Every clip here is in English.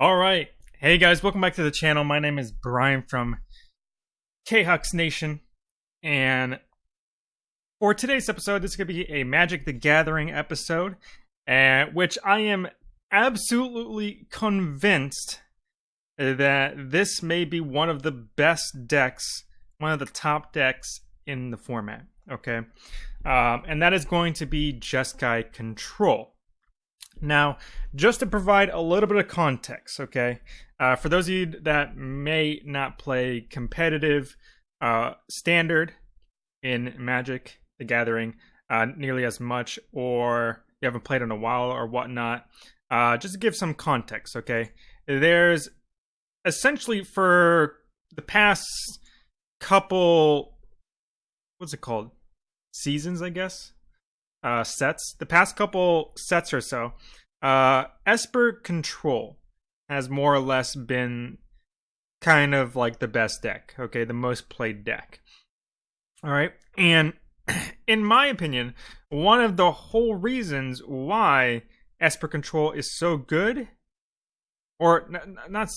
All right. Hey guys, welcome back to the channel. My name is Brian from K-Hux Nation. And for today's episode, this is going to be a Magic the Gathering episode, uh, which I am absolutely convinced that this may be one of the best decks, one of the top decks in the format. Okay. Um, and that is going to be Jeskai Control. Now, just to provide a little bit of context, okay, uh, for those of you that may not play competitive uh, standard in Magic the Gathering uh, nearly as much, or you haven't played in a while or whatnot, uh, just to give some context, okay, there's essentially for the past couple, what's it called? Seasons, I guess uh, sets, the past couple sets or so, uh, Esper Control has more or less been kind of like the best deck, okay, the most played deck. All right, and in my opinion, one of the whole reasons why Esper Control is so good, or not,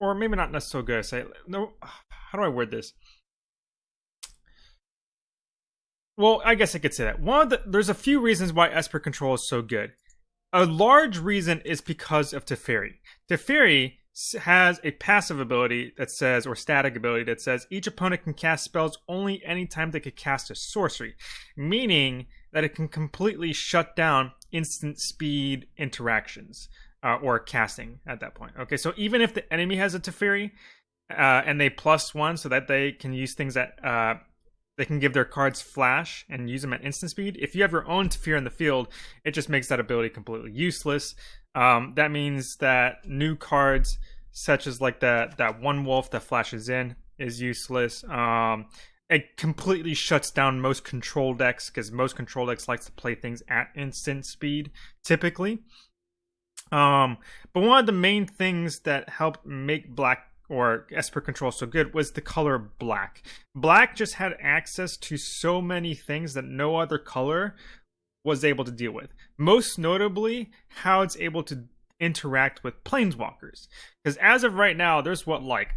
or maybe not, not so good. Say no. How do I word this? Well, I guess I could say that. One of the there's a few reasons why Esper Control is so good. A large reason is because of Teferi. Teferi has a passive ability that says, or static ability that says, each opponent can cast spells only anytime they could cast a sorcery, meaning that it can completely shut down instant speed interactions uh, or casting at that point. Okay, so even if the enemy has a Teferi uh, and they plus one so that they can use things that uh, they can give their cards flash and use them at instant speed. If you have your own Teferi in the field, it just makes that ability completely useless. Um, that means that new cards, such as like that that one wolf that flashes in, is useless. Um, it completely shuts down most control decks because most control decks likes to play things at instant speed typically. Um, but one of the main things that helped make Black or Esper Control so good was the color black. Black just had access to so many things that no other color was able to deal with. Most notably, how it's able to interact with planeswalkers. Because as of right now, there's what, like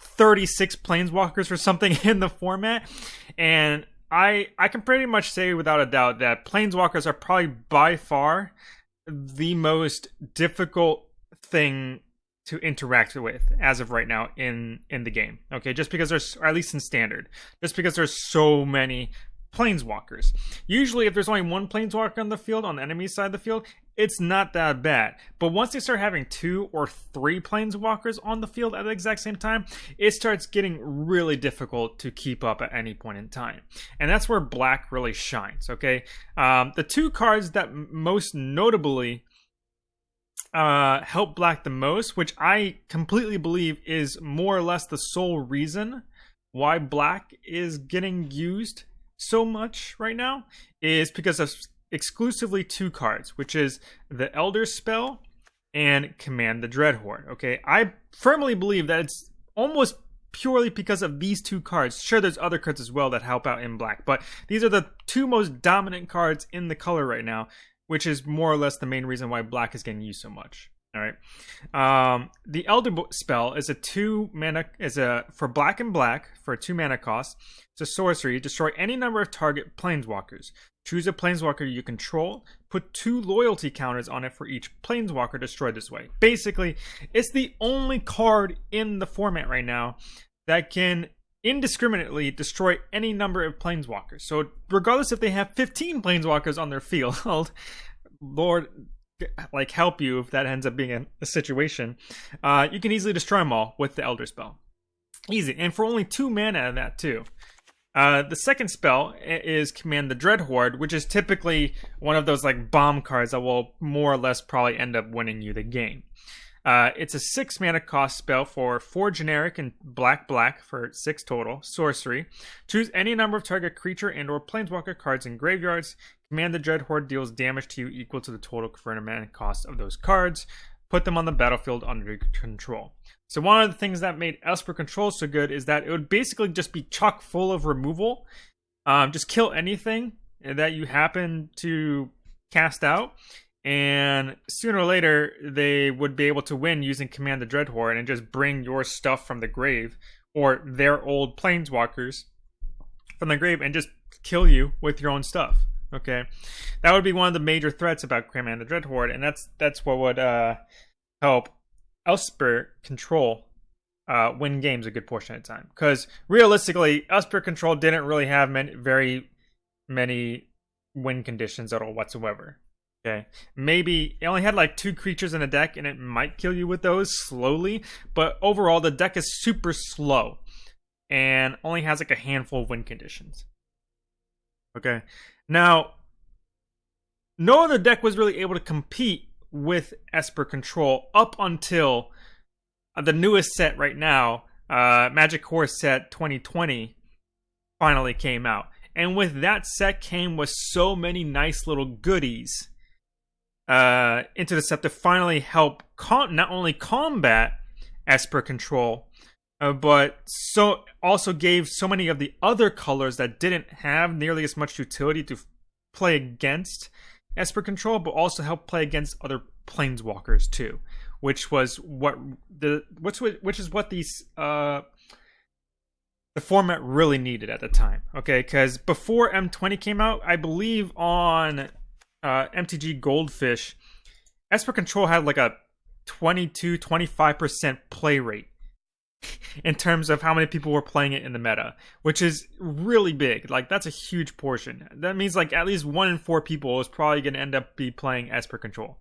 36 planeswalkers or something in the format. And I I can pretty much say without a doubt that planeswalkers are probably by far the most difficult thing to interact with as of right now in in the game. Okay, just because there's at least in standard, just because there's so many planeswalkers. Usually, if there's only one planeswalker on the field on the enemy side of the field, it's not that bad. But once they start having two or three planeswalkers on the field at the exact same time, it starts getting really difficult to keep up at any point in time. And that's where black really shines. Okay, um, the two cards that most notably uh, help Black the most, which I completely believe is more or less the sole reason why Black is getting used so much right now, is because of exclusively two cards, which is the Elder Spell and Command the Dreadhorde. Okay, I firmly believe that it's almost purely because of these two cards. Sure, there's other cards as well that help out in black, but these are the two most dominant cards in the color right now which is more or less the main reason why black is getting used so much. All right. Um, the Elder spell is a two mana is a for black and black for a two mana cost. It's a sorcery. Destroy any number of target planeswalkers. Choose a planeswalker you control. Put two loyalty counters on it for each planeswalker destroyed this way. Basically, it's the only card in the format right now that can indiscriminately destroy any number of planeswalkers. So regardless if they have 15 planeswalkers on their field, Lord like help you if that ends up being a, a situation, uh, you can easily destroy them all with the Elder Spell. Easy, and for only two mana of that too. Uh, the second spell is Command the Dreadhorde, which is typically one of those like bomb cards that will more or less probably end up winning you the game. Uh, it's a six mana cost spell for four generic and black black for six total. Sorcery. Choose any number of target creature and/or planeswalker cards in graveyards. Command the Dreadhorde deals damage to you equal to the total converted mana cost of those cards. Put them on the battlefield under your control. So one of the things that made Esper Control so good is that it would basically just be chock full of removal. Um, just kill anything that you happen to cast out and sooner or later they would be able to win using Command the Dreadhorde and just bring your stuff from the grave or their old planeswalkers from the grave and just kill you with your own stuff. Okay, that would be one of the major threats about Command the Dreadhorde, and that's that's what would uh, help Esper control uh, win games a good portion of the time. Because realistically, Esper control didn't really have many, very many win conditions at all whatsoever. Okay. Maybe it only had like two creatures in the deck and it might kill you with those slowly, but overall the deck is super slow and only has like a handful of win conditions. Okay. Now, no other deck was really able to compete with Esper Control up until the newest set right now, uh, Magic Core Set 2020, finally came out. And with that set came with so many nice little goodies uh, into the set to finally help com- not only combat Esper Control, uh, but so also gave so many of the other colors that didn't have nearly as much utility to f- play against Esper Control, but also help play against other planeswalkers too, which was what the which which is what these uh the format really needed at the time. Okay, because before M20 came out, I believe on uh, MTG Goldfish, Esper Control had like a 22 25% play rate in terms of how many people were playing it in the meta, which is really big. Like that's a huge portion. That means like at least one in four people is probably going to end up be playing Esper Control.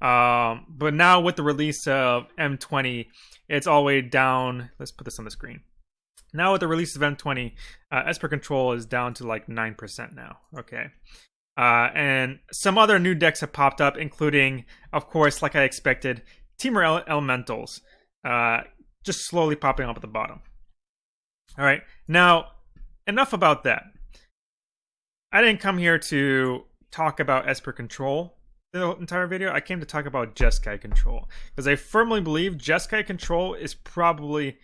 Um, but now with the release of M20, it's all the way down. Let's put this on the screen. Now with the release of M20, uh, Esper Control is down to like nine percent now. Okay. Uh, and some other new decks have popped up, including, of course, like I expected, Temur Elementals. Uh, just slowly popping up at the bottom. All right, now enough about that. I didn't come here to talk about Esper Control the entire video. I came to talk about Jeskai Control because I firmly believe Jeskai Control is probably,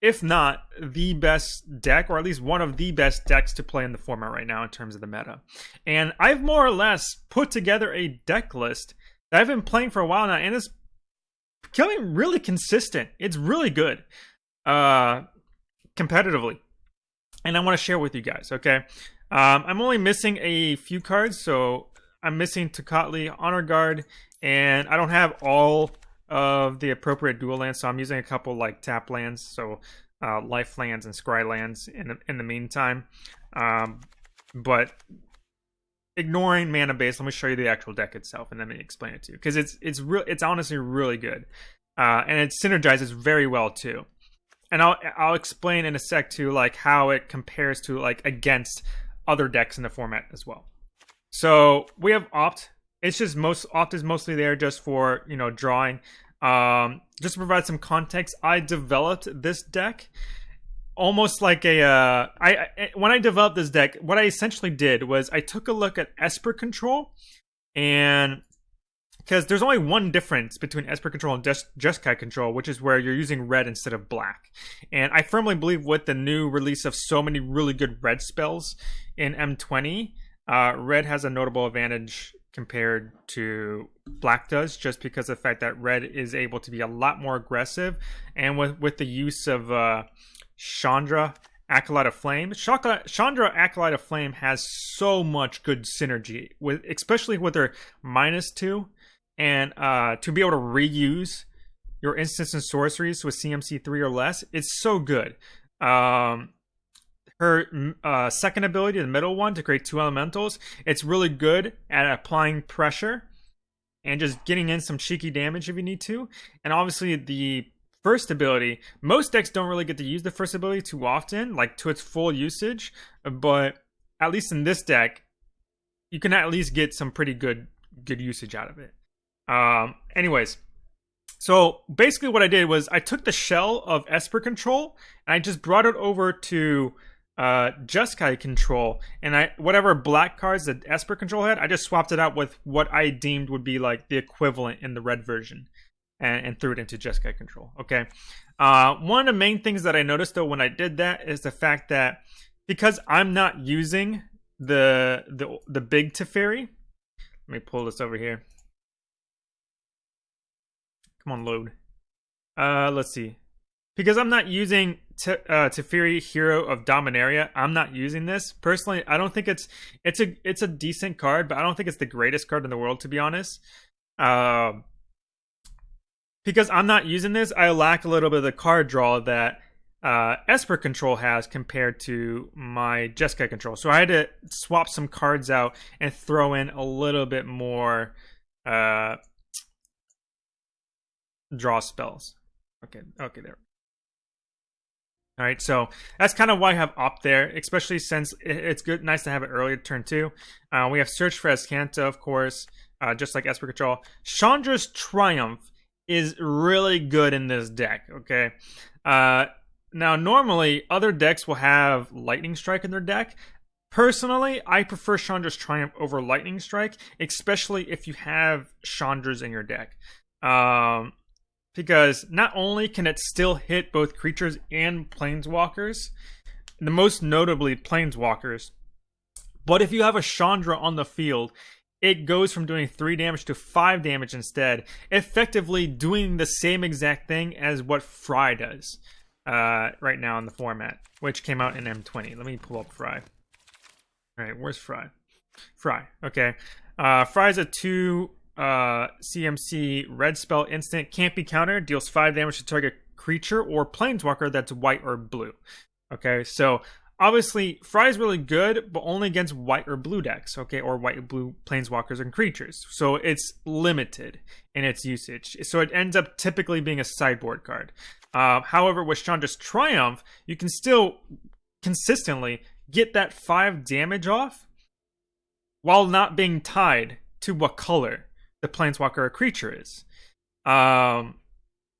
if not the best deck, or at least one of the best decks to play in the format right now in terms of the meta. And I've more or less put together a deck list that I've been playing for a while now, and it's becoming really consistent. It's really good uh, competitively. And I want to share with you guys, okay? Um, I'm only missing a few cards, so I'm missing Tocatli, Honor Guard, and I don't have all of the appropriate dual lands, so I'm using a couple like tap lands, so uh, life lands and scry lands in the, in the meantime. Um, but ignoring mana base, let me show you the actual deck itself, and then me explain it to you because it's it's real. It's honestly really good, uh, and it synergizes very well too. And I'll I'll explain in a sec to like how it compares to like against other decks in the format as well. So we have opt. It's just most opt is mostly there just for you know drawing. Um, just to provide some context, I developed this deck almost like a uh, I, I when I developed this deck, what I essentially did was I took a look at Esper Control, and because there's only one difference between Esper Control and Just Jeskai Control, which is where you're using red instead of black. And I firmly believe with the new release of so many really good red spells in M20, uh, red has a notable advantage compared to black does just because of the fact that red is able to be a lot more aggressive and with with the use of uh, Chandra, Acolyte of Flame. Chandra, Acolyte of Flame has so much good synergy with, especially with her minus two, and uh, to be able to reuse your instants and sorceries with CMC three or less. It's so good. Um, her uh, second ability, the middle one, to create two elementals, it's really good at applying pressure and just getting in some cheeky damage if you need to. And obviously, the first ability, most decks don't really get to use the first ability too often, like to its full usage. But at least in this deck, you can at least get some pretty good good usage out of it. Um, anyways, so basically what I did was I took the shell of Esper Control and I just brought it over to uh, Jeskai Control, and I whatever black cards that Esper Control had, I just swapped it out with what I deemed would be like the equivalent in the red version and, and threw it into Jeskai control. Okay. Uh, one of the main things that I noticed though when I did that is the fact that because I'm not using the the the big Teferi, let me pull this over here. Come on, load. Uh, let's see. Because I'm not using T- uh, Teferi, Hero of Dominaria, I'm not using this personally. I don't think it's it's a it's a decent card, but I don't think it's the greatest card in the world to be honest. Uh, because I'm not using this, I lack a little bit of the card draw that uh, Esper control has compared to my Jeskai control. So I had to swap some cards out and throw in a little bit more uh, draw spells. Okay, okay, there. All right, so that's kind of why I have opt there, especially since it's good, nice to have it earlier turn two. Uh, we have Search for Azcanta, of course, uh, just like Esper Control. Chandra's Triumph is really good in this deck. Okay, uh, now normally other decks will have Lightning Strike in their deck. Personally, I prefer Chandra's Triumph over Lightning Strike, especially if you have Chandra's in your deck. Um, because not only can it still hit both creatures and planeswalkers, the most notably planeswalkers, but if you have a Chandra on the field, it goes from doing 3 damage to 5 damage instead, effectively doing the same exact thing as what Fry does uh, right now in the format, which came out in M20. Let me pull up Fry. Alright, where's Fry? Fry, okay. Uh, Fry's a 2 uh, CMC red spell instant, can't be countered, deals 5 damage to target creature or planeswalker that's white or blue. Okay, so obviously Fry is really good, but only against white or blue decks, okay, or white and blue planeswalkers and creatures. So it's limited in its usage. So it ends up typically being a sideboard card. Uh, however, with Chandra's Triumph, you can still consistently get that five damage off while not being tied to what color the planeswalker a creature is. Um,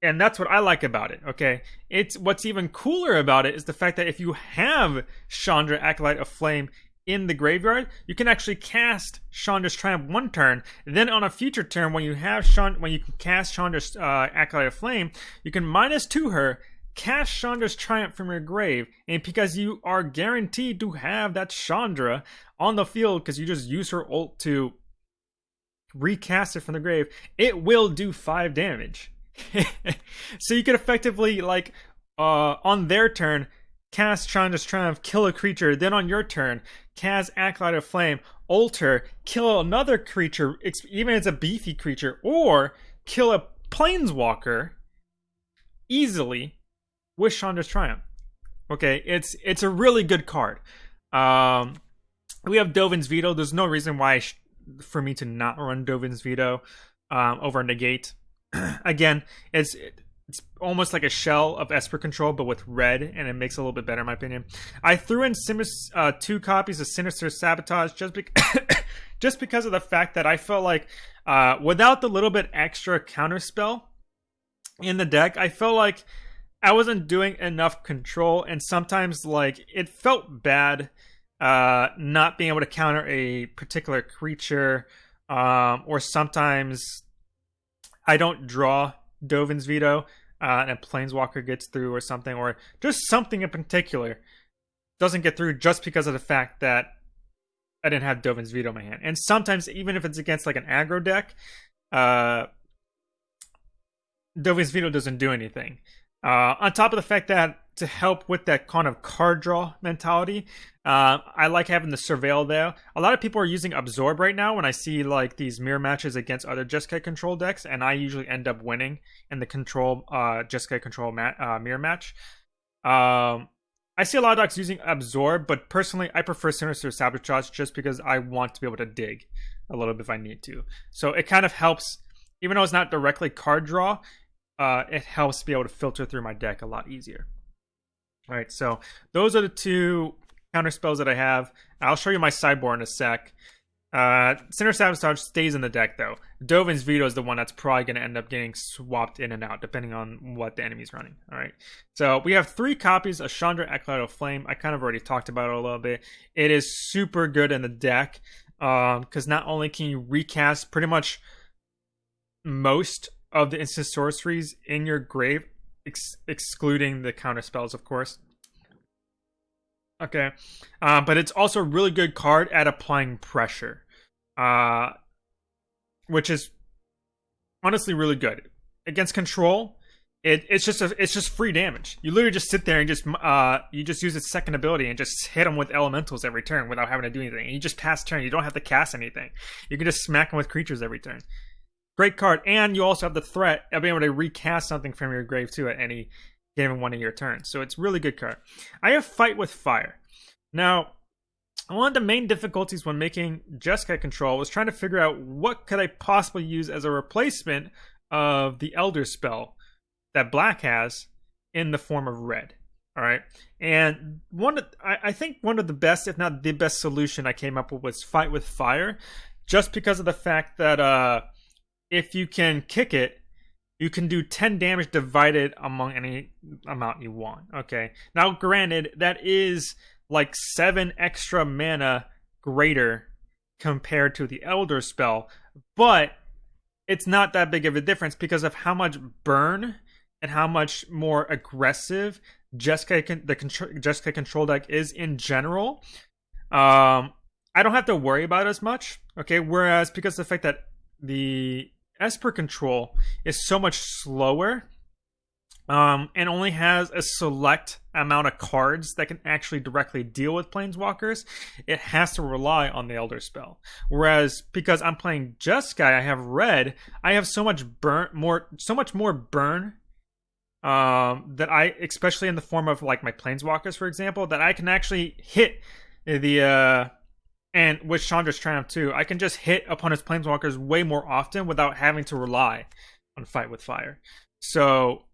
and that's what I like about it. Okay, it's what's even cooler about it is the fact that if you have Chandra Acolyte of Flame in the graveyard, you can actually cast Chandra's Triumph one turn. Then on a future turn, when you have Chand- when you can cast Chandra's uh, Acolyte of Flame, you can minus two her, cast Chandra's Triumph from your grave, and because you are guaranteed to have that Chandra on the field because you just use her ult to recast it from the grave, it will do five damage. so you could effectively like uh on their turn cast Chandra's Triumph, kill a creature, then on your turn, cast Acolyte of Flame, alter, kill another creature, even if it's a beefy creature, or kill a planeswalker easily with Chandra's Triumph. Okay, it's it's a really good card. Um, we have Dovin's Veto. There's no reason why for me to not run Dovin's Veto um, over Negate. Again, it's it's almost like a shell of Esper Control, but with red, and it makes it a little bit better, in my opinion. I threw in Simus, uh, two copies of Sinister Sabotage just, be- just because of the fact that I felt like uh, without the little bit extra counterspell in the deck, I felt like I wasn't doing enough control, and sometimes like it felt bad uh, not being able to counter a particular creature, um, or sometimes I don't draw Dovin's Veto uh, and a planeswalker gets through or something, or just something in particular doesn't get through just because of the fact that I didn't have Dovin's Veto in my hand. And sometimes, even if it's against like an aggro deck, uh, Dovin's Veto doesn't do anything. Uh, on top of the fact that to help with that kind of card draw mentality, uh, I like having the surveil there. A lot of people are using absorb right now when I see like these mirror matches against other Jeskai control decks, and I usually end up winning in the control uh, Jeskai control ma- uh, mirror match. Um, I see a lot of decks using absorb, but personally, I prefer Sinister Sabotage just because I want to be able to dig a little bit if I need to. So it kind of helps, even though it's not directly card draw, uh, it helps be able to filter through my deck a lot easier. All right, so those are the two counter spells that I have. I'll show you my sideboard in a sec. Uh, Sinister Sabotage stays in the deck though. Dovin's Veto is the one that's probably going to end up getting swapped in and out depending on what the enemy's running. All right. So we have three copies of Chandra Acolyte of Flame. I kind of already talked about it a little bit. It is super good in the deck because um, not only can you recast pretty much most of the instant sorceries in your grave, ex- excluding the counter spells, of course. Okay, uh, but it's also a really good card at applying pressure. Uh, which is honestly really good against control. It, it's just a, it's just free damage. You literally just sit there and just uh you just use its second ability and just hit them with elementals every turn without having to do anything. And you just pass turn. You don't have to cast anything. You can just smack them with creatures every turn. Great card, and you also have the threat of being able to recast something from your grave too at any given one of your turns. So it's really good card. I have fight with fire. Now, one of the main difficulties when making Jeskai control was trying to figure out what could I possibly use as a replacement of the Elder spell that black has in the form of red. All right, and one, of, I, I think one of the best, if not the best solution I came up with was fight with fire, just because of the fact that uh, if you can kick it, you can do 10 damage divided among any amount you want. Okay, now granted, that is like seven extra mana greater compared to the Elder spell, but it's not that big of a difference because of how much burn and how much more aggressive Jeskai the control, Jeskai control deck is in general. Um, I don't have to worry about as much. Okay, whereas because the fact that the Esper control is so much slower um, and only has a select amount of cards that can actually directly deal with planeswalkers, it has to rely on the Elder spell. Whereas because I'm playing Jeskai, I have red, I have so much burn more so much more burn um, that I, especially in the form of like my planeswalkers, for example, that I can actually hit the uh, and with Chandra's Triumph too, I can just hit opponent's planeswalkers way more often without having to rely on fight with fire. So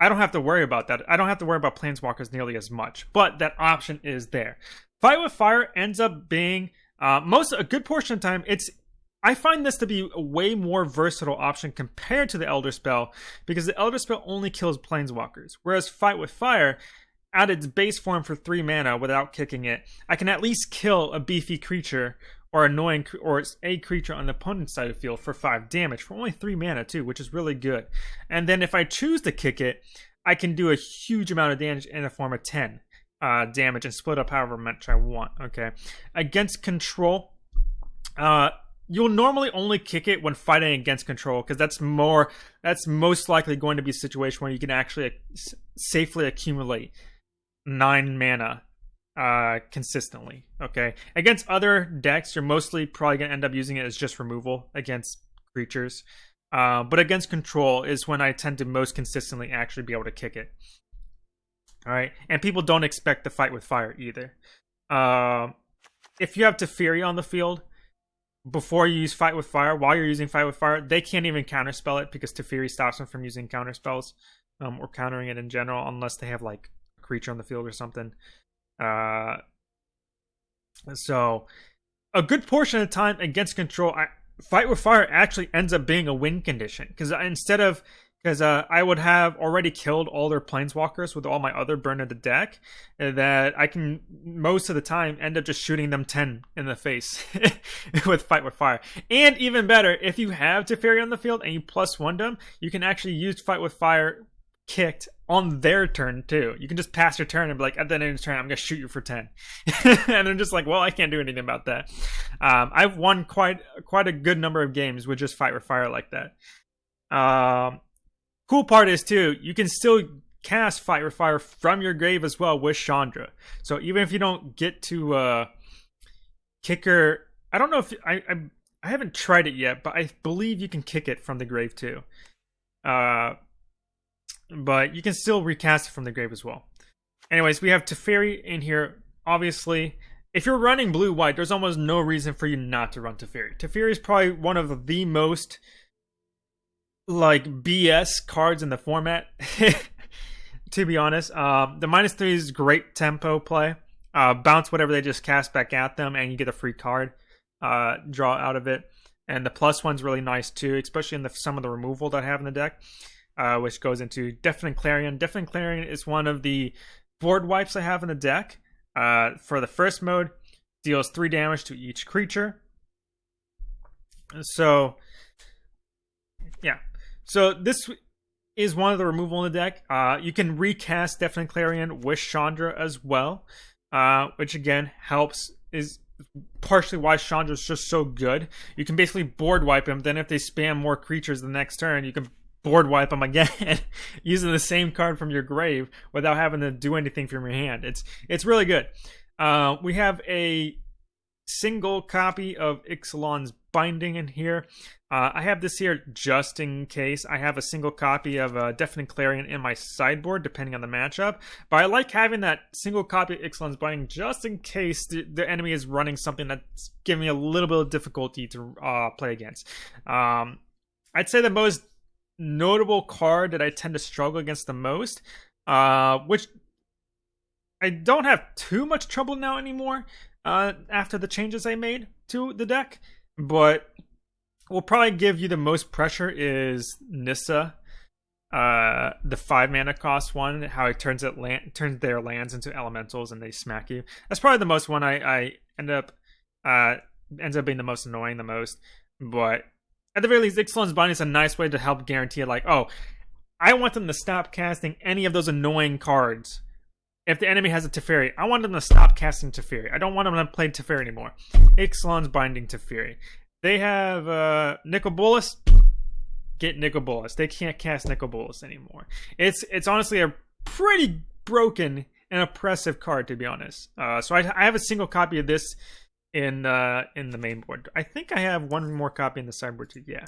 I don't have to worry about that. I don't have to worry about planeswalkers nearly as much, but that option is there. Fight with fire ends up being uh, most a good portion of the time it's I find this to be a way more versatile option compared to the Elder Spell because the Elder Spell only kills planeswalkers, whereas Fight with Fire, at its base form for three mana without kicking it, I can at least kill a beefy creature or annoying or a creature on the opponent's side of the field for five damage for only three mana too, which is really good. And then if I choose to kick it, I can do a huge amount of damage in the form of ten uh, damage and split up however much I want. Okay, against control. Uh, you'll normally only kick it when fighting against control because that's more that's most likely going to be a situation where you can actually safely accumulate nine mana uh consistently okay? Against other decks you're mostly probably to end up using it as just removal against creatures. Uh but against control is when i tend to most consistently actually be able to kick it. All right and people don't expect to fight with fire either. Uh, if you have Teferi on the field before you use Fight with Fire, while you're using Fight with Fire, they can't even counterspell it because Teferi stops them from using counterspells um, or countering it in general unless they have like creature on the field or something. Uh, so, a good portion of the time against control, I, Fight with Fire actually ends up being a win condition because instead of because uh, I would have already killed all their planeswalkers with all my other burn in the deck. That I can most of the time end up just shooting them ten in the face with fight with fire. And even better, if you have Teferi on the field and you plus one them, you can actually use fight with fire kicked on their turn too. You can just pass your turn and be like, at the end of the turn, I'm gonna shoot you for ten, and they're just like, well, I can't do anything about that. Um, I've won quite quite a good number of games with just fight with fire like that. Um, Cool part is too, you can still cast Fire Fire from your grave as well with Chandra. So even if you don't get to uh kicker, I don't know if I, I I haven't tried it yet, but I believe you can kick it from the grave too. Uh, but you can still recast it from the grave as well. Anyways, we have Teferi in here. Obviously, if you're running blue white, there's almost no reason for you not to run Teferi. Teferi is probably one of the most like BS cards in the format. to be honest, uh, the minus three is great tempo play. Uh, bounce whatever they just cast back at them, and you get a free card uh, draw out of it. And the plus one's really nice too, especially in the, some of the removal that I have in the deck, uh, which goes into Deafening Clarion. Deafening Clarion is one of the board wipes I have in the deck. Uh, for the first mode, deals three damage to each creature. So, yeah, so this is one of the removal in the deck. Uh, you can recast Deafening Clarion with Chandra as well, uh, which again helps is partially why Chandra's just so good. You can basically board wipe him. Then if they spam more creatures the next turn, you can board wipe them again using the same card from your grave without having to do anything from your hand. It's it's really good. Uh, we have a single copy of Ixalan's binding in here. Uh, I have this here just in case. I have a single copy of uh, Deafening Clarion in my sideboard, depending on the matchup. But I like having that single copy of Ixalan's binding just in case the, the, enemy is running something that's giving me a little bit of difficulty to uh, play against. Um, I'd say the most notable card that I tend to struggle against the most, uh, which I don't have too much trouble now anymore uh, after the changes I made to the deck, but will probably give you the most pressure is Nissa, uh, the five mana cost one. How it turns it land, turns their lands into elementals and they smack you. That's probably the most one I, I end up uh ends up being the most annoying the most. But at the very least, Ixalan's Binding is a nice way to help guarantee like, oh, I want them to stop casting any of those annoying cards. If the enemy has a Teferi, I want them to stop casting Teferi. I don't want them to play Teferi anymore. Ixalan's Binding Teferi. They have uh. Get Nicol Bolas. They can't cast Nicol Bolas anymore. It's it's honestly a pretty broken and oppressive card to be honest. Uh, so I, I have a single copy of this in uh, in the main board. I think I have one more copy in the sideboard too. Yeah.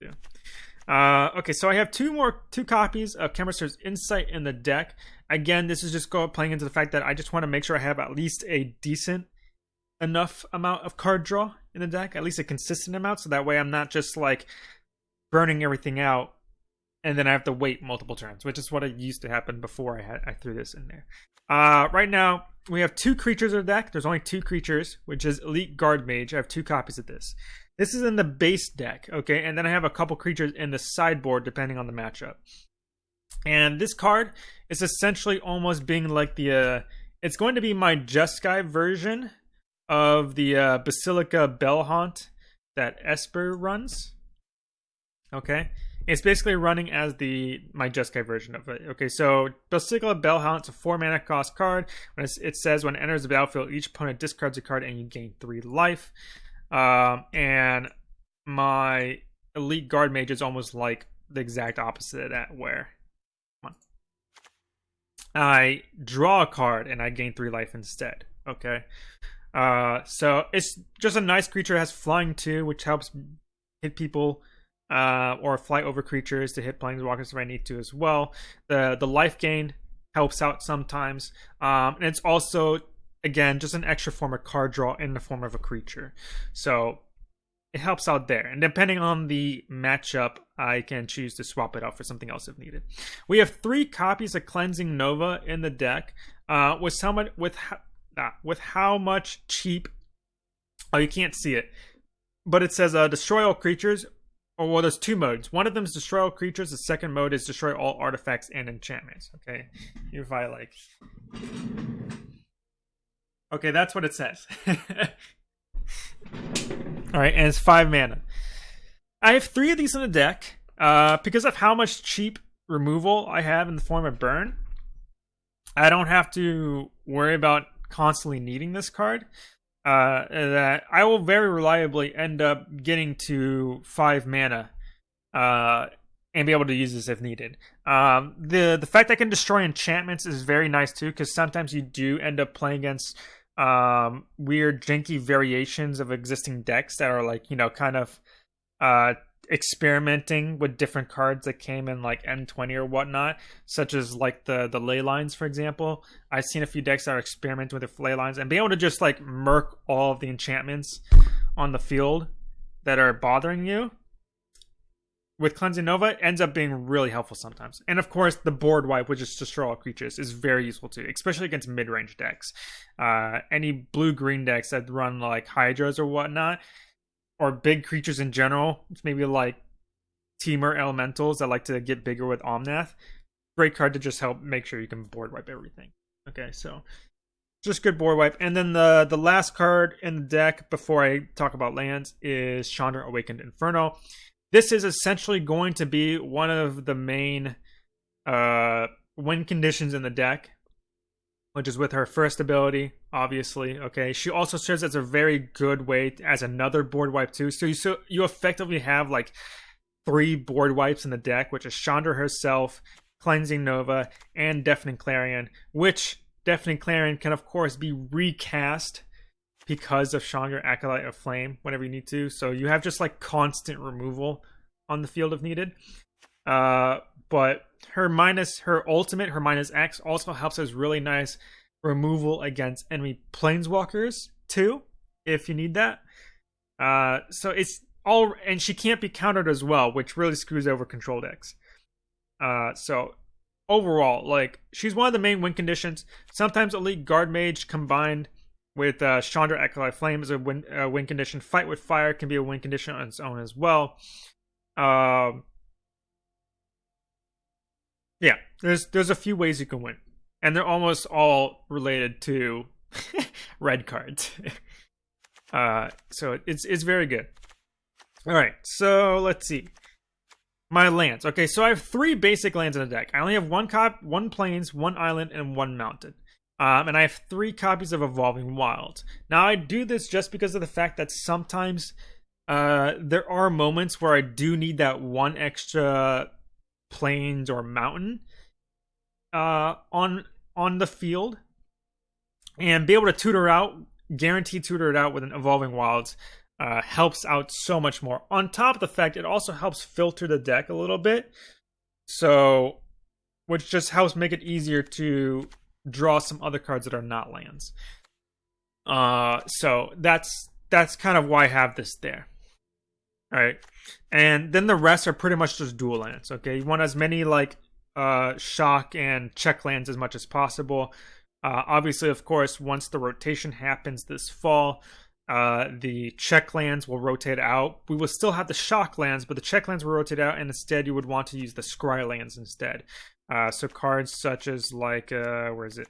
yeah. Uh, okay, so I have two more two copies of Chemist's Insight in the deck. Again, this is just go playing into the fact that I just want to make sure I have at least a decent enough amount of card draw in the deck, at least a consistent amount, so that way I'm not just like burning everything out and then I have to wait multiple turns, which is what it used to happen before I had I threw this in there. Uh, right now we have two creatures in the deck. There's only two creatures, which is Elite Guard Mage. I have two copies of this. This is in the base deck, okay, and then I have a couple creatures in the sideboard depending on the matchup. And this card is essentially almost being like the. Uh, it's going to be my Jeskai version of the uh, Basilica Bellhaunt that Esper runs. Okay, it's basically running as the my Jeskai version of it. Okay, so Basilica Bellhaunt, it's a four mana cost card. When it says when it enters the battlefield, each opponent discards a card and you gain three life. Um, and my Elite Guard Mage is almost like the exact opposite of that, where I draw a card and I gain three life instead. Okay. Uh, so it's just a nice creature. It has flying too, which helps hit people uh, or fly over creatures to hit planeswalkers if I need to as well. The the life gain helps out sometimes, um, and it's also again just an extra form of card draw in the form of a creature. So it helps out there. And depending on the matchup, I can choose to swap it out for something else if needed. We have three copies of Cleansing Nova in the deck. Uh, with someone with uh, with how much cheap. Oh, you can't see it, but it says uh, destroy all creatures. Or well, there's two modes. One of them is destroy all creatures. The second mode is destroy all artifacts and enchantments. Okay, if I like. Okay, that's what it says. All right, and it's five mana. I have three of these in the deck uh, because of how much cheap removal I have in the form of burn. I don't have to worry about constantly needing this card. Uh, that I will very reliably end up getting to five mana uh, and be able to use this if needed. Um, the the fact I can destroy enchantments is very nice too, because sometimes you do end up playing against um, weird janky variations of existing decks that are like you know kind of uh, experimenting with different cards that came in like M20 or whatnot, such as like the the ley lines, for example. I've seen a few decks that are experimenting with the ley lines and being able to just like murk all of the enchantments on the field that are bothering you with Cleansing Nova ends up being really helpful sometimes. And of course, the board wipe, which is destroy all creatures, is very useful too, especially against mid range decks. Uh, any blue green decks that run like Hydras or whatnot, or big creatures in general, maybe like Temur Elementals that like to get bigger with Omnath. Great card to just help make sure you can board wipe everything. Okay, so just good board wipe. And then the the last card in the deck before I talk about lands is Chandra Awakened Inferno. This is essentially going to be one of the main uh, win conditions in the deck, which is with her first ability, obviously. Okay, she also serves as a very good way as another board wipe too. So you so you effectively have like three board wipes in the deck, which is Chandra herself, Cleansing Nova, and Deafening Clarion, which Deafening Clarion can of course be recast because of Chandra Acolyte of Flame whenever you need to. So you have just like constant removal on the field if needed. Uh, but her minus her ultimate, her minus X also helps us really nice removal against enemy planeswalkers too, if you need that. Uh, so it's all, and she can't be countered as well, which really screws over control decks. Uh, so overall, like she's one of the main win conditions. Sometimes elite guard mage combined with uh, Chandra Acolyte Flame is a win, uh, win condition. Fight with fire can be a win condition on its own as well. Um, yeah, there's there's a few ways you can win and they're almost all related to red cards. uh, so it's it's very good. All right, so let's see. My lands. Okay, so I have three basic lands in the deck. I only have one cop, one plains, one island, and one mountain. Um, and I have three copies of Evolving Wild. Now I do this just because of the fact that sometimes uh, there are moments where I do need that one extra plains or mountain uh, on on the field and be able to tutor out, guaranteed tutor it out with an evolving wilds uh, helps out so much more. On top of the fact, it also helps filter the deck a little bit, so which just helps make it easier to draw some other cards that are not lands. Uh, so that's that's kind of why I have this there. All right, and then the rest are pretty much just dual lands. Okay, you want as many like uh, shock and check lands as much as possible. Uh, obviously, of course, once the rotation happens this fall, uh, the check lands will rotate out. We will still have the shock lands, but the check lands will rotate out, and instead you would want to use the scry lands instead. Uh, so cards such as like uh, where is it?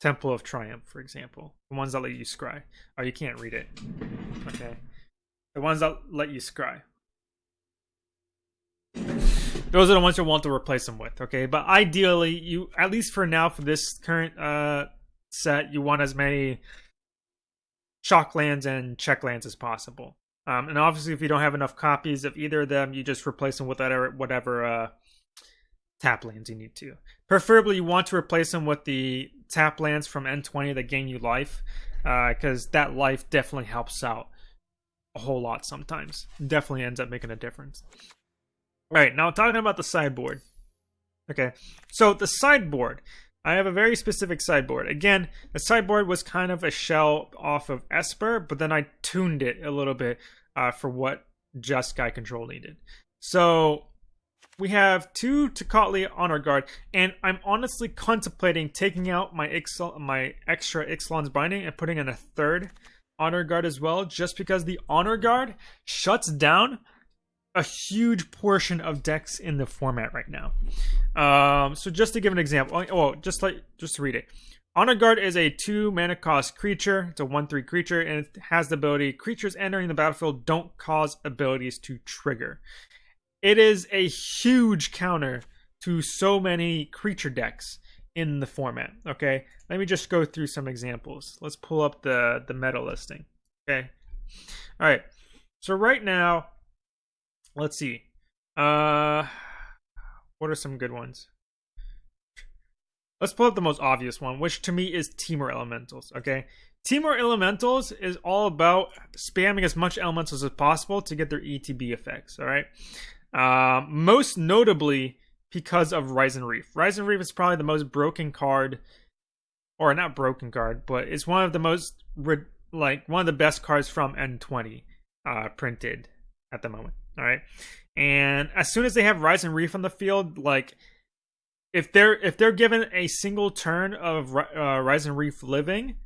Temple of Triumph, for example, the ones that let you scry. Oh, you can't read it. Okay, the ones that let you scry those are the ones you want to replace them with okay? But ideally you at least for now for this current uh set you want as many shock lands and check lands as possible. Um and obviously if you don't have enough copies of either of them you just replace them with whatever whatever uh tap lands you need to. Preferably you want to replace them with the tap lands from M20 that gain you life because uh, that life definitely helps out a whole lot sometimes. Definitely ends up making a difference all right, now talking about the sideboard. Okay, so the sideboard. I have a very specific sideboard. Again, the sideboard was kind of a shell off of Esper, but then I tuned it a little bit uh, for what Jeskai Control needed. So we have two Tocatli Honor Guard, and I'm honestly contemplating taking out my my extra Ixalan's Binding and putting in a third Honor Guard as well, just because the Honor Guard shuts down a huge portion of decks in the format right now. Um, so just to give an example, oh, just like just to read it. Honor Guard is a two mana cost creature. It's a one three creature, and it has the ability creatures entering the battlefield don't cause abilities to trigger. It is a huge counter to so many creature decks in the format. Okay, let me just go through some examples. Let's pull up the the meta listing. Okay, all right. So right now Let's see. Uh, what are some good ones? Let's pull up the most obvious one, which to me is Temur Elementals. Okay, Temur Elementals is all about spamming as much elementals as possible to get their ETB effects. All right. Uh, most notably because of Risen Reef. Risen Reef is probably the most broken card, or not broken card, but it's one of the most like one of the best cards from M20 uh, printed at the moment. All right. And as soon as they have Risen Reef on the field, like if they're if they're given a single turn of uh, and Reef living,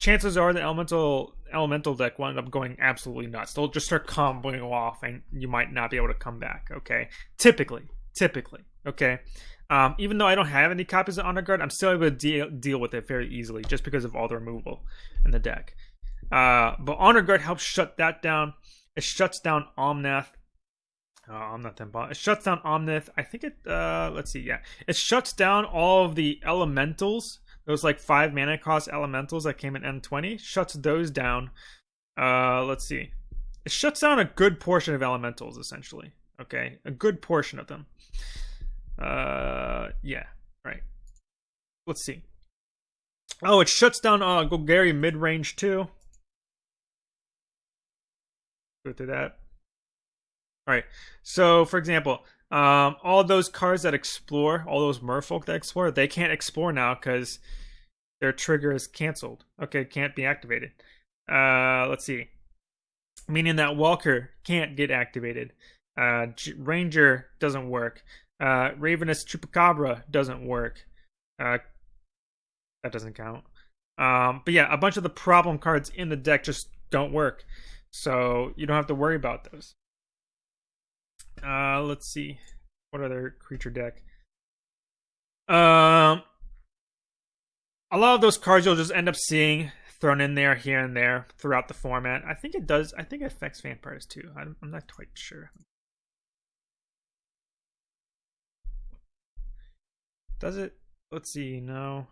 chances are the elemental elemental deck will end up going absolutely nuts. They'll just start comboing off, and you might not be able to come back. Okay, typically, typically, okay. Um, even though I don't have any copies of Honor Guard, I'm still able to deal deal with it very easily just because of all the removal in the deck. Uh, but Honor Guard helps shut that down. It shuts down Omnath. Uh, Omnath Temple. It shuts down Omnath. I think it. Uh, let's see. Yeah, it shuts down all of the elementals those like five mana cost elementals that came in M20, shuts those down. Uh, let's see. It shuts down a good portion of elementals, essentially. Okay, a good portion of them. Uh, yeah, right. Let's see. Oh, it shuts down uh, Golgari mid range too. Go through that. All right. So, for example, um, all those cards that explore, all those merfolk that explore, they can't explore now because their trigger is canceled. Okay, can't be activated. Uh, let's see. Meaning that Walker can't get activated. Uh, Ranger doesn't work. Uh, Ravenous Chupacabra doesn't work. Uh, that doesn't count. Um, but yeah, a bunch of the problem cards in the deck just don't work. So you don't have to worry about those. Uh, let's see. What other creature deck? Um, a lot of those cards you'll just end up seeing thrown in there here and there throughout the format. I think it does. I think it affects vampires too. I'm, I'm not quite sure. Does it? Let's see. No.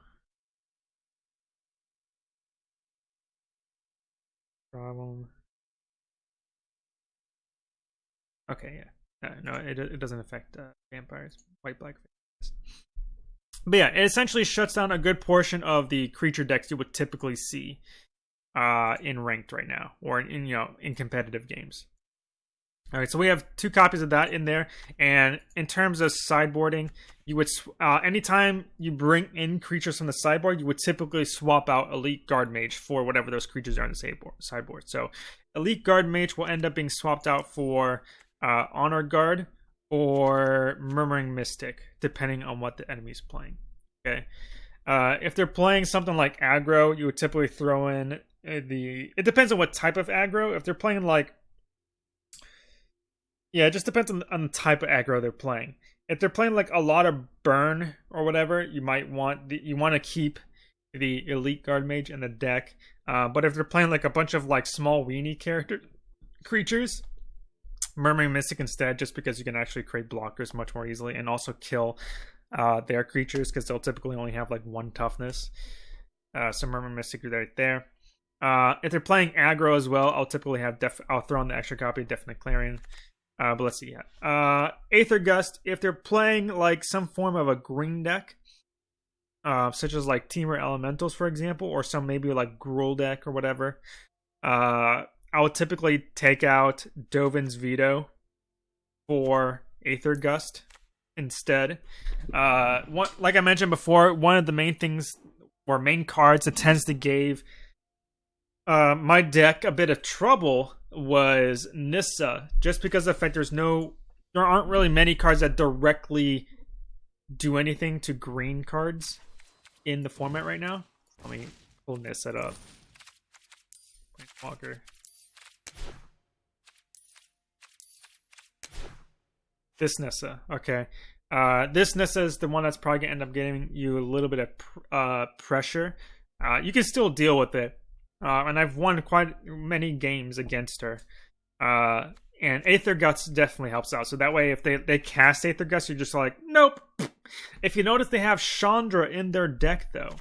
Problem. Okay, yeah. Uh, no, it it doesn't affect uh, vampires, white black vampires. But yeah, it essentially shuts down a good portion of the creature decks you would typically see uh, in ranked right now, or in, in you know in competitive games. All right, so we have two copies of that in there, and in terms of sideboarding, you would uh, anytime you bring in creatures from the sideboard, you would typically swap out Elite Guard Mage for whatever those creatures are in the sideboard. So, Elite Guard Mage will end up being swapped out for uh, Honor Guard or Murmuring Mystic, depending on what the enemy's playing. Okay. Uh, if they're playing something like aggro, you would typically throw in uh, the. It depends on what type of aggro. If they're playing like. Yeah, it just depends on, on the type of aggro they're playing. If they're playing like a lot of burn or whatever, you might want the, you want to keep the elite guard mage in the deck. Uh, but if they're playing like a bunch of like small weenie character creatures, Murmuring Mystic instead, just because you can actually create blockers much more easily and also kill uh, their creatures because they'll typically only have like one toughness. Uh, so Murmuring Mystic right there. Uh, if they're playing aggro as well, I'll typically have def. I'll throw in the extra copy, Deafening Clarion. Uh, but let's see. Yeah. Uh, Aether Gust. If they're playing like some form of a green deck, uh, such as like Temur Elementals, for example, or some maybe like Gruul deck or whatever, uh, I would typically take out Dovin's Veto for Aether Gust instead. Uh, one, like I mentioned before, one of the main things or main cards that tends to give uh, my deck a bit of trouble was Nissa, just because of the fact there's no, there aren't really many cards that directly do anything to green cards in the format right now. Let me pull Nissa up. Walker. This Nissa, okay. Uh, this Nissa is the one that's probably gonna end up getting you a little bit of uh, pressure. Uh, you can still deal with it, uh, and I've won quite many games against her. Uh, and Aether Gust definitely helps out. So that way, if they they cast Aether Gust, you're just like, nope. If you notice, they have Chandra in their deck, though.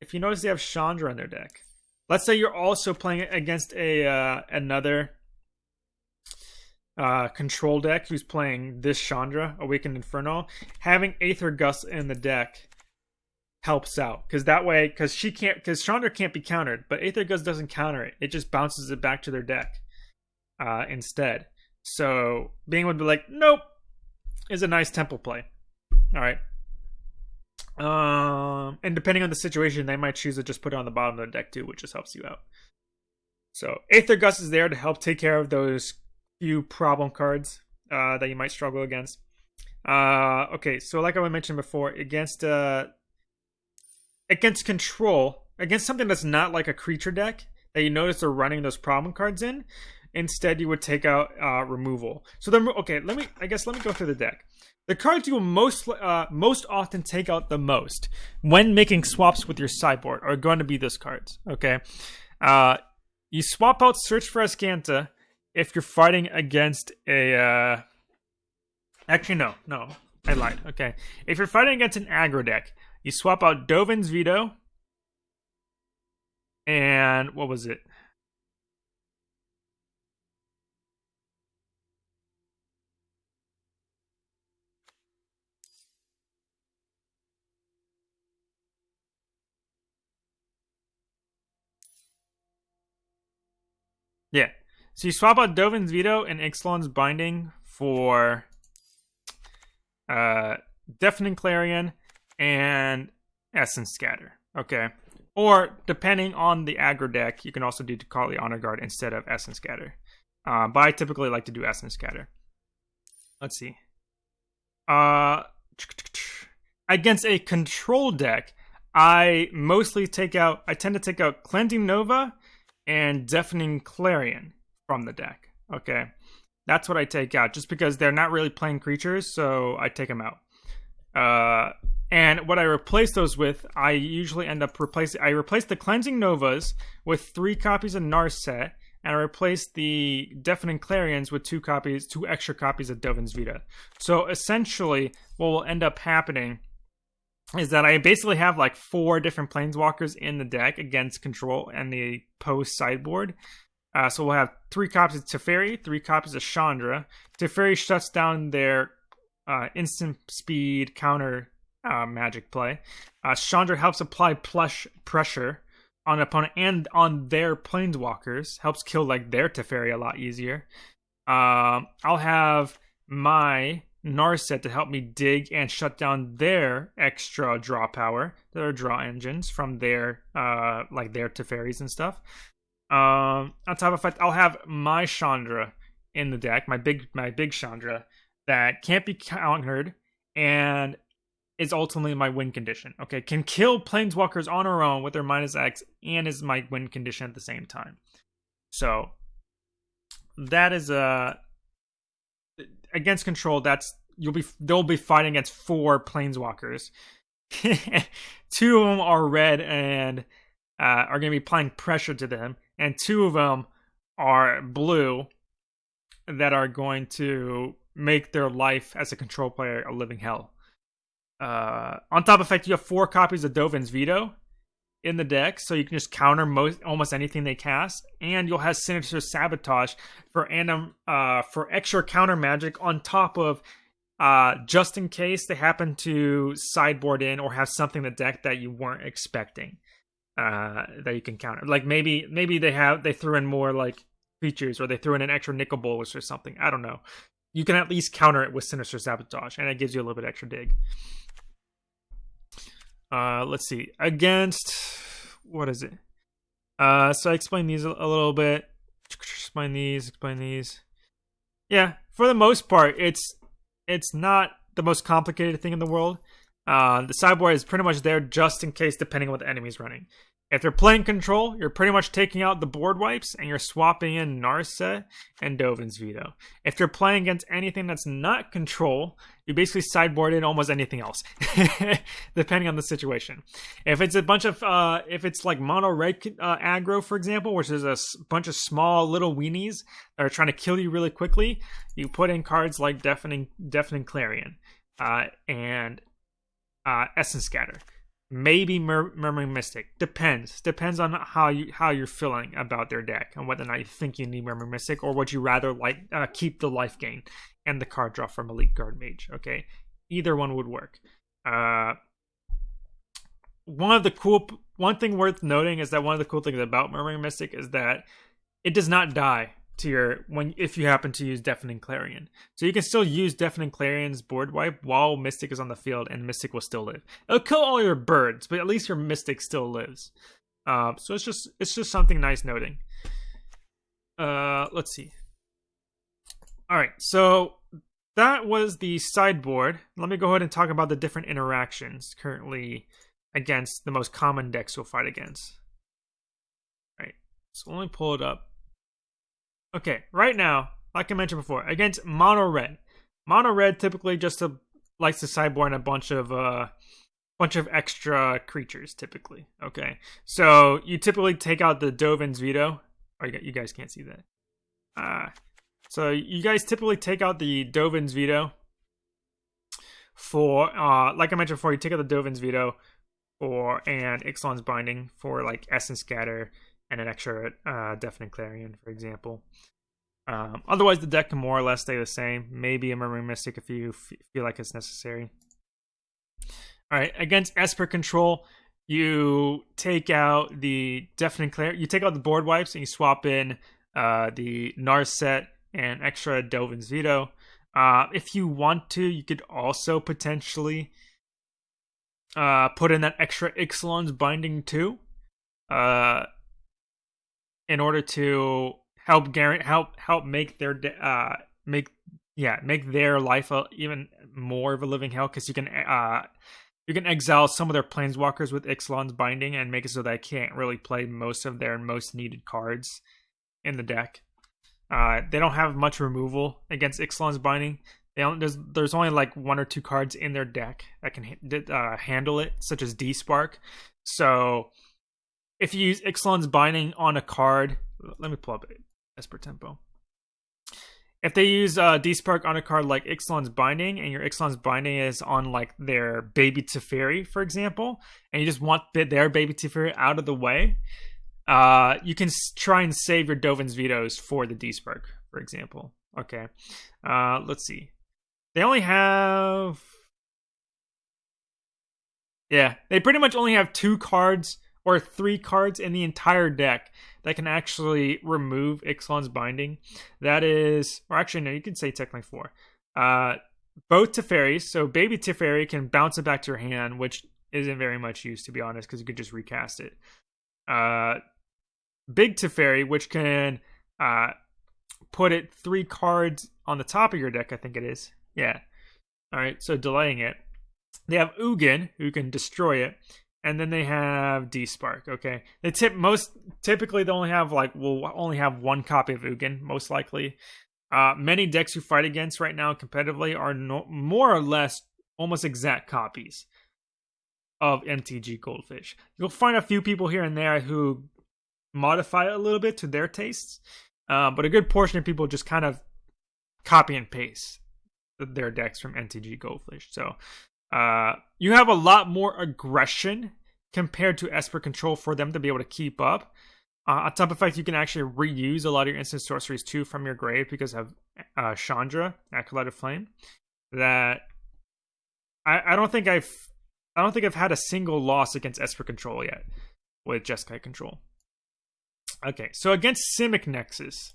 If you notice, they have Chandra in their deck. Let's say you're also playing against a uh, another uh, control deck who's playing this Chandra, Awakened Inferno, having Aether Gust in the deck helps out because that way, because she can't, because Chandra can't be countered, but Aether Gust doesn't counter it; it just bounces it back to their deck uh, instead. So being to be like, nope, is a nice tempo play. All right. Um, and depending on the situation, they might choose to just put it on the bottom of the deck too, which just helps you out. So Aether Gust is there to help take care of those few problem cards uh, that you might struggle against. Uh, okay, so like I mentioned before, against uh, against control, against something that's not like a creature deck that you notice they're running those problem cards in, instead you would take out uh, removal. So then, okay, let me. I guess let me go through the deck. The cards you will most uh, most often take out the most when making swaps with your sideboard are going to be those cards. Okay, uh, you swap out Search for Azcanta if you're fighting against a uh actually no no i lied okay if you're fighting against an aggro deck You swap out Dovin's Veto. And what was it? Yeah. So you swap out Dovin's Veto and Ixalan's Binding for uh, Deafening Clarion and Essence Scatter. Okay. Or, depending on the aggro deck, you can also do Deucalion Honor Guard instead of Essence Scatter. Uh, but I typically like to do Essence Scatter. Let's see. Uh, against a control deck, I mostly take out, I tend to take out Cleansing Nova and Deafening Clarion from the deck. Okay. That's what I take out, just because they're not really playing creatures, so I take them out. Uh, and what I replace those with, I usually end up replacing. I replace the Cleansing Novas with three copies of Narset, and I replace the Deafening Clarions with two copies, two extra copies of Dovin's Veto. So essentially, what will end up happening is that I basically have like four different planeswalkers in the deck against control and the post sideboard. Uh, so we'll have three copies of Teferi, three copies of Chandra. Teferi shuts down their uh, instant speed counter uh, magic play. Uh, Chandra helps apply plush pressure on opponent and on their planeswalkers. Helps kill like their Teferi a lot easier. Um, I'll have my Narset to help me dig and shut down their extra draw power, their draw engines from their uh like their Teferis and stuff. Um on top of that, I'll have my Chandra in the deck, my big my big Chandra that can't be countered and is ultimately my win condition. Okay, can kill planeswalkers on her own with their minus X and is my win condition at the same time. So that is a uh, against control, that's you'll be they'll be fighting against four planeswalkers. two of them are red and uh, are going to be applying pressure to them, and two of them are blue that are going to make their life as a control player a living hell. Uh, on top of that, you have four copies of Dovin's Veto, in the deck, so you can just counter most almost anything they cast, and you'll have Sinister Sabotage for anim, uh for extra counter magic on top of uh just in case they happen to sideboard in or have something in the deck that you weren't expecting uh that you can counter. Like maybe maybe they have they threw in more like features or they threw in an extra Nicol Bolas or something. I don't know. You can at least counter it with Sinister Sabotage, and it gives you a little bit extra dig. Uh, let's see. Against what is it? Uh, so I explained these a, a little bit. Explain these. Explain these. Yeah, for the most part, it's it's not the most complicated thing in the world. Uh, the sideboard is pretty much there just in case, depending on what the enemy's running. If they're playing control, you're pretty much taking out the board wipes and you're swapping in Narset and Dovin's Veto. If they're playing against anything that's not control, you basically sideboard in almost anything else, depending on the situation. If it's a bunch of, uh, if it's like mono red uh, aggro, for example, which is a bunch of small little weenies that are trying to kill you really quickly, you put in cards like Deafening, Deafening Clarion uh, and uh, Essence Scatter maybe Mur- Murmuring Mystic. Depends. Depends on how you how you're feeling about their deck and whether or not you think you need Murmuring Mystic or would you rather like uh, keep the life gain and the card draw from Elite Guard Mage. Okay, either one would work. Uh, one of the cool one thing worth noting is that one of the cool things about Murmuring Mystic is that it does not die to your when if you happen to use Deafening Clarion. So you can still use Deafening Clarion's board wipe while Mystic is on the field, and Mystic will still live. It'll kill all your birds, but at least your Mystic still lives. Uh, so it's just it's just something nice noting. Uh, let's see. All right, so that was the sideboard. Let me go ahead and talk about the different interactions currently against the most common decks you'll fight against. All right, so let me pull it up. Okay, right now, like I mentioned before, against mono red. Mono red typically just a, likes to sideboard a bunch of uh bunch of extra creatures typically. Okay. So you typically take out the Dovin's veto. Oh, you guys can't see that. Uh so you guys typically take out the Dovin's veto for uh like I mentioned before, you take out the Dovin's veto for and Ixalan's Binding for like Essence Scatter and an extra uh, Deafening Clarion, for example. Um, otherwise, the deck can more or less stay the same. Maybe a Murmuring Mystic if you f- feel like it's necessary. All right, against Esper Control, you take out the Deafening Clarion. You take out the board wipes and you swap in uh, the Narset and extra Dovin's Veto. Uh, if you want to, you could also potentially uh, put in that extra Ixalan's binding too, uh, in order to help guarantee help help make their uh make yeah make their life a, even more of a living hell because you can uh you can exile some of their planeswalkers with Ixalan's binding and make it so they can't really play most of their most needed cards in the deck. Uh, they don't have much removal against Ixalan's binding. There's there's only like one or two cards in their deck that can uh, handle it, such as Despark. So if you use Ixalan's binding on a card, let me pull up Esper Tempo. If they use uh, Despark on a card like Ixalan's Binding, and your Ixalan's Binding is on like their Baby Teferi, for example, and you just want their Baby Teferi out of the way, uh, you can try and save your Dovin's vetoes for the Despark, for example. Okay. Uh, let's see. They only have. Yeah, they pretty much only have two cards or three cards in the entire deck that can actually remove Ixalan's binding. That is, or actually, no, you can say technically four. Uh, both Teferis, so Baby Teferi can bounce it back to your hand, which isn't very much use to be honest, because you could just recast it. Uh, Big Teferi, which can uh, put it three cards on the top of your deck, I think it is. Yeah. All right, so delaying it. They have Ugin, who can destroy it, and then they have Despark. Okay, they tip most typically they only have like will only have one copy of Ugin, most likely. Uh, many decks you fight against right now competitively are no, more or less almost exact copies of MTG Goldfish. You'll find a few people here and there who modify it a little bit to their tastes. Uh, but a good portion of people just kind of copy and paste their decks from MTG Goldfish. So uh, you have a lot more aggression compared to Esper Control for them to be able to keep up. Uh, on top of fact, you can actually reuse a lot of your instant sorceries too from your grave because of uh, Chandra, Acolyte of Flame. That I, I don't think I've I don't think I've had a single loss against Esper Control yet with Jeskai Control. Okay, so against Simic Nexus.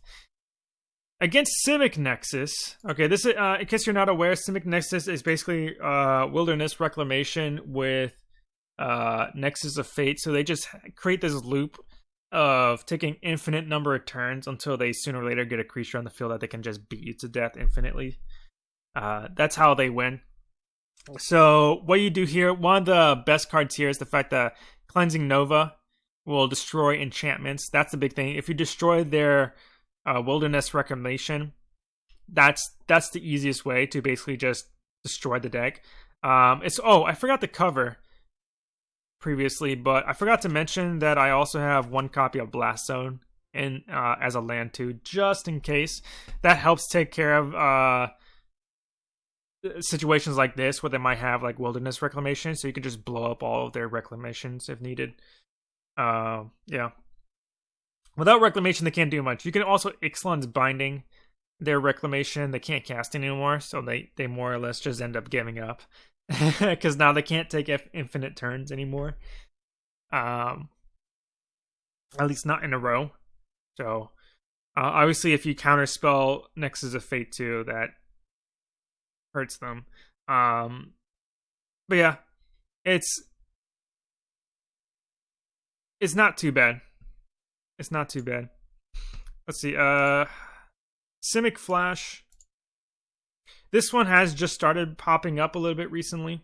Against Simic Nexus, okay, this is, uh, in case you're not aware, Simic Nexus is basically uh, Wilderness Reclamation with uh, Nexus of Fate. So they just create this loop of taking infinite number of turns until they sooner or later get a creature on the field that they can just beat you to death infinitely. Uh, that's how they win. So what you do here, one of the best cards here is the fact that Cleansing Nova will destroy enchantments. That's the big thing. If you destroy their uh, wilderness reclamation, that's that's the easiest way to basically just destroy the deck. Um, it's oh I forgot the cover previously, but I forgot to mention that I also have one copy of Blast Zone in uh, as a land too, just in case. That helps take care of uh, situations like this where they might have like wilderness reclamation, so you can just blow up all of their reclamations if needed. Uh, yeah. Without reclamation, they can't do much. You can also Ixalan's binding their reclamation. They can't cast anymore, so they they more or less just end up giving up because now they can't take infinite turns anymore. Um, at least not in a row. So, uh, obviously, if you counterspell Nexus of Fate too, that hurts them. Um, but yeah, it's it's not too bad. It's not too bad. Let's see. Uh, Simic Flash. This one has just started popping up a little bit recently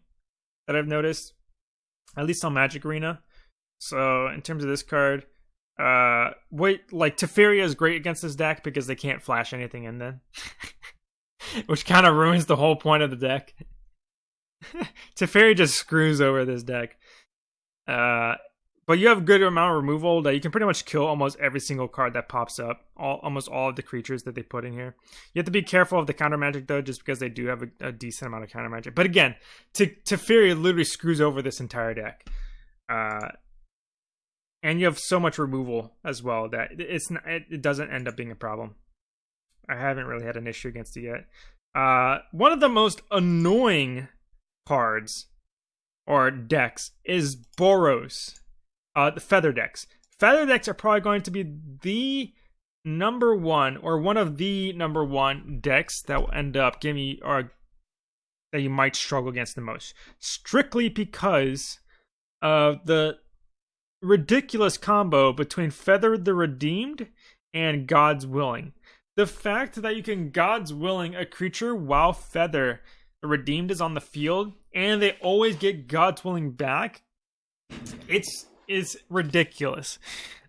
that I've noticed, at least on Magic Arena. So in terms of this card, uh, wait, like Teferia is great against this deck because they can't flash anything in then, which kind of ruins the whole point of the deck. Teferi just screws over this deck. Uh, but you have a good amount of removal that you can pretty much kill almost every single card that pops up. All almost all of the creatures that they put in here. You have to be careful of the counter magic though, just because they do have a, a decent amount of counter magic. But again, to Teferi literally screws over this entire deck. Uh, and you have so much removal as well that it's not, it doesn't end up being a problem. I haven't really had an issue against it yet. Uh, one of the most annoying cards or decks is Boros. Uh, the feather decks. Feather decks are probably going to be the number one or one of the number one decks that will end up giving you or that you might struggle against the most. Strictly because of the ridiculous combo between Feather the Redeemed and God's Willing. The fact that you can God's Willing a creature while Feather the Redeemed is on the field and they always get God's Willing back, it's is ridiculous.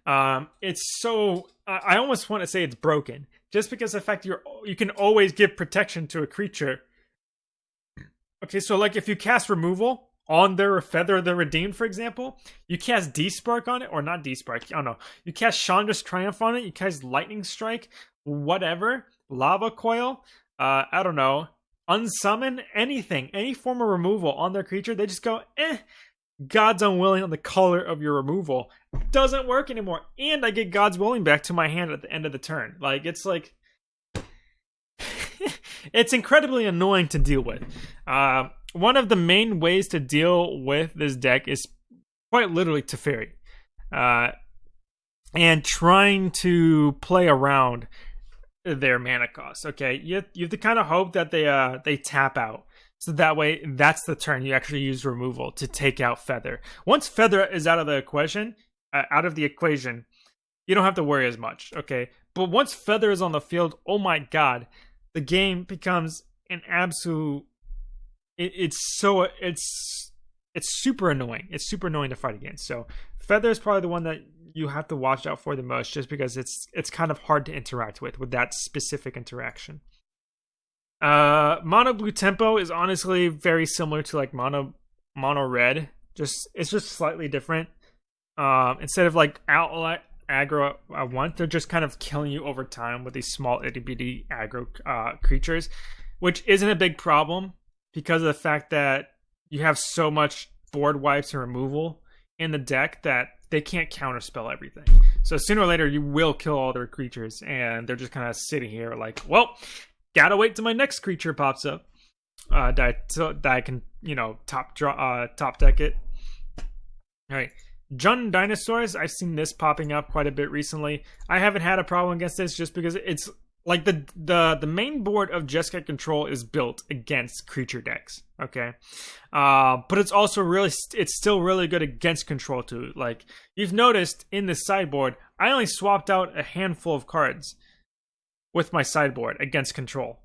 Um, it's so I almost want to say it's broken, just because the fact you're you can always give protection to a creature. Okay, so like if you cast removal on their feather the redeemed, for example, you cast Despark on it, or not Despark, I don't know. You cast Chandra's Triumph on it, you cast Lightning Strike, whatever, Lava Coil, uh, I don't know, unsummon anything, any form of removal on their creature, they just go, eh, God's Unwilling on the color of your removal doesn't work anymore. And I get God's Willing back to my hand at the end of the turn. Like, it's like. it's incredibly annoying to deal with. Uh, one of the main ways to deal with this deck is quite literally Teferi. Uh, and trying to play around their mana cost. Okay, you you have to kind of hope that they uh they tap out so that way, that's the turn you actually use removal to take out Feather. Once Feather is out of the equation, uh, out of the equation, you don't have to worry as much, okay? But once Feather is on the field, oh my god, the game becomes an absolute. It, it's so it's it's super annoying. It's super annoying to fight against. So Feather is probably the one that you have to watch out for the most, just because it's it's kind of hard to interact with with that specific interaction. Uh, mono blue tempo is honestly very similar to like mono mono red. Just it's just slightly different. Um, instead of like outlet aggro at once, they're just kind of killing you over time with these small itty bitty aggro uh, creatures, which isn't a big problem because of the fact that you have so much board wipes and removal in the deck that they can't counterspell everything. So sooner or later, you will kill all their creatures, and they're just kind of sitting here like, well, gotta wait till my next creature pops up. Uh, that that I can, you know, top draw, uh, top deck it. All right, Jund Dinosaurs. I've seen this popping up quite a bit recently. I haven't had a problem against this just because it's like the the the main board of Jeskai Control is built against creature decks. Okay, uh, but it's also really it's still really good against control too. Like you've noticed in the sideboard, I only swapped out a handful of cards with my sideboard against control.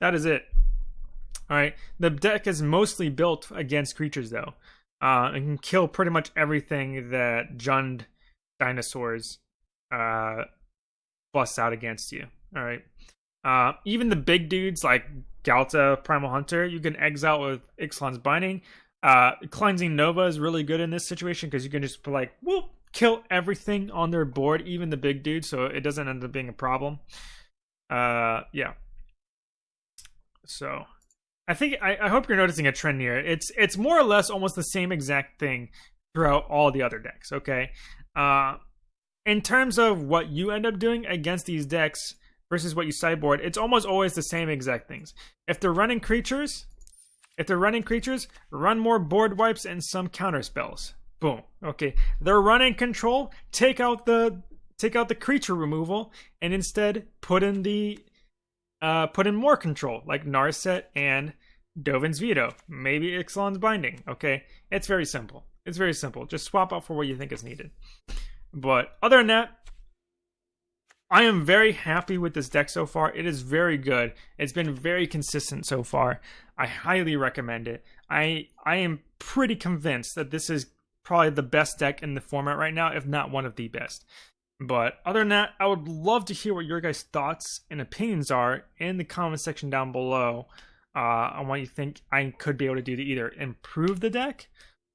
That is it. Alright, the deck is mostly built against creatures though. Uh, and can kill pretty much everything that Jund dinosaurs uh, bust out against you. Alright. Uh, even the big dudes like Ghalta Primal Hunter, you can exile with Ixalan's Binding. Uh, Cleansing Nova is really good in this situation because you can just like, whoop, kill everything on their board, even the big dude, so it doesn't end up being a problem. Uh, yeah. So, I think I, I hope you're noticing a trend here. It's it's more or less almost the same exact thing throughout all the other decks. Okay. Uh, in terms of what you end up doing against these decks versus what you sideboard, it's almost always the same exact things. If they're running creatures, if they're running creatures, run more board wipes and some counter spells. Boom. Okay. They're running control. Take out the take out the creature removal and instead put in the uh put in more control like Narset and Dovin's Veto. Maybe Ixalan's Binding. Okay. It's very simple. It's very simple. Just swap out for what you think is needed. But other than that, I am very happy with this deck so far. It is very good. It's been very consistent so far. I highly recommend it. I I am pretty convinced that this is probably the best deck in the format right now, if not one of the best. But other than that, I would love to hear what your guys' thoughts and opinions are in the comment section down below uh, on what you think I could be able to do to either improve the deck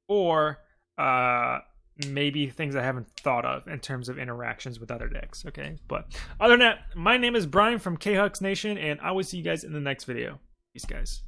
or uh, maybe things I haven't thought of in terms of interactions with other decks. Okay, but other than that, my name is Brian from KHux Nation, and I will see you guys in the next video. Peace, guys.